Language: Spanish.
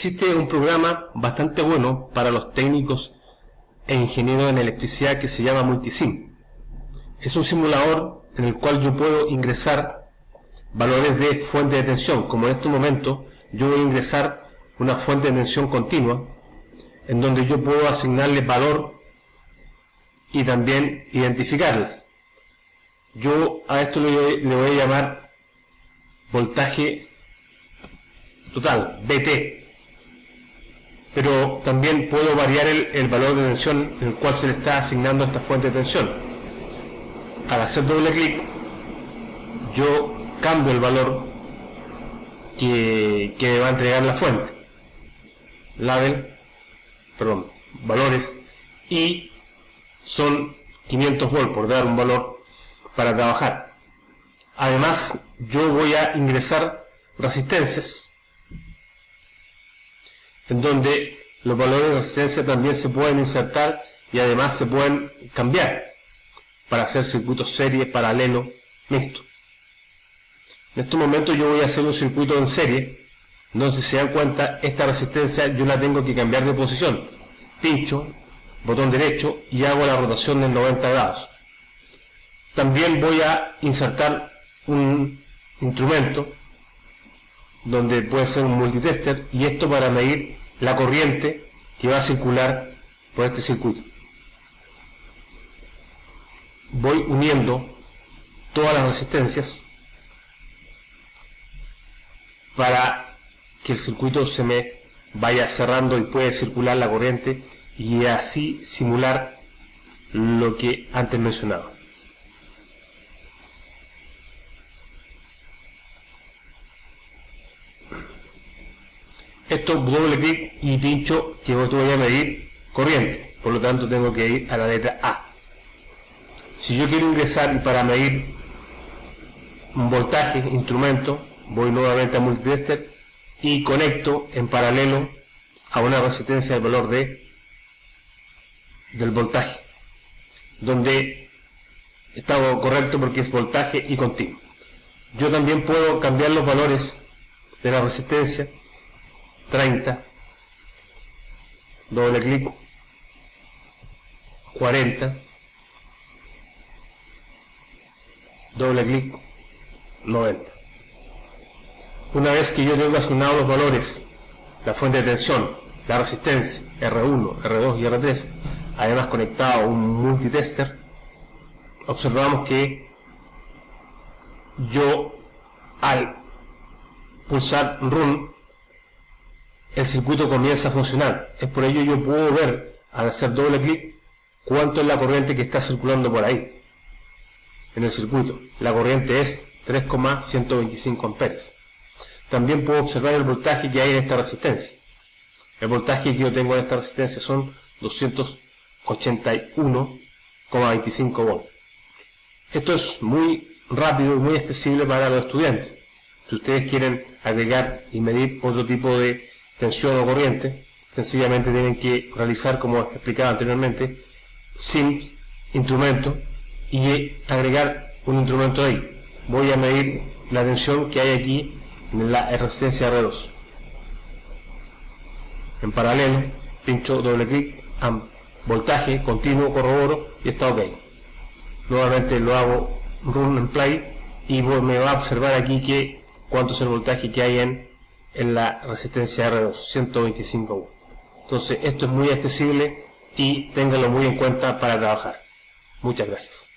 Existe un programa bastante bueno para los técnicos e ingenieros en electricidad que se llama Multisim. Es un simulador en el cual yo puedo ingresar valores de fuente de tensión, como en este momento yo voy a ingresar una fuente de tensión continua, en donde yo puedo asignarle valor y también identificarlas. Yo a esto le, voy a llamar voltaje total, BT. Pero también puedo variar el, valor de tensión en el cual se le está asignando esta fuente de tensión. Al hacer doble clic, yo cambio el valor que, que va a entregar la fuente. Label, perdón, valores y son 500 volts por dar un valor para trabajar. Además, yo voy a ingresar resistencias en donde los valores de resistencia también se pueden insertar y además se pueden cambiar para hacer circuitos serie, paralelo, mixto. En este momento yo voy a hacer un circuito en serie, entonces se dan cuenta, esta resistencia yo la tengo que cambiar de posición. Pincho, botón derecho y hago la rotación de 90 grados. También voy a insertar un instrumento donde puede ser un multitester y esto para medir la corriente que va a circular por este circuito. Voy uniendo todas las resistencias para que el circuito se me vaya cerrando y puede circular la corriente y así simular lo que antes mencionaba. Esto doble clic y pincho que voy a medir corriente, por lo tanto tengo que ir a la letra A. Si yo quiero ingresar para medir un voltaje, instrumento, voy nuevamente a multitester y conecto en paralelo a una resistencia de valor de del voltaje, donde está correcto porque es voltaje y continuo. Yo también puedo cambiar los valores de la resistencia 30, doble clic, 40, doble clic, 90. Una vez que yo tengo asignados los valores, la fuente de tensión, la resistencia, R1, R2 y R3, además conectado a un multitester, observamos que yo al pulsar Run, el circuito comienza a funcionar. Es por ello yo puedo ver, al hacer doble clic, cuánto es la corriente que está circulando por ahí, en el circuito. La corriente es 3,125 amperes. También puedo observar el voltaje que hay en esta resistencia. El voltaje que yo tengo en esta resistencia son 200 81,25 volts. Esto es muy rápido y muy accesible para los estudiantes. Si ustedes quieren agregar y medir otro tipo de tensión o corriente, sencillamente tienen que realizar, como explicaba anteriormente, sync, instrumento, y agregar un instrumento ahí. Voy a medir la tensión que hay aquí en la resistencia R2. En paralelo, pincho doble clic, voltaje continuo, corroboro y está ok. Nuevamente lo hago run en play y me va a observar aquí que cuánto es el voltaje que hay en, en la resistencia R2, 125 Entonces esto es muy accesible y ténganlo muy en cuenta para trabajar. Muchas gracias.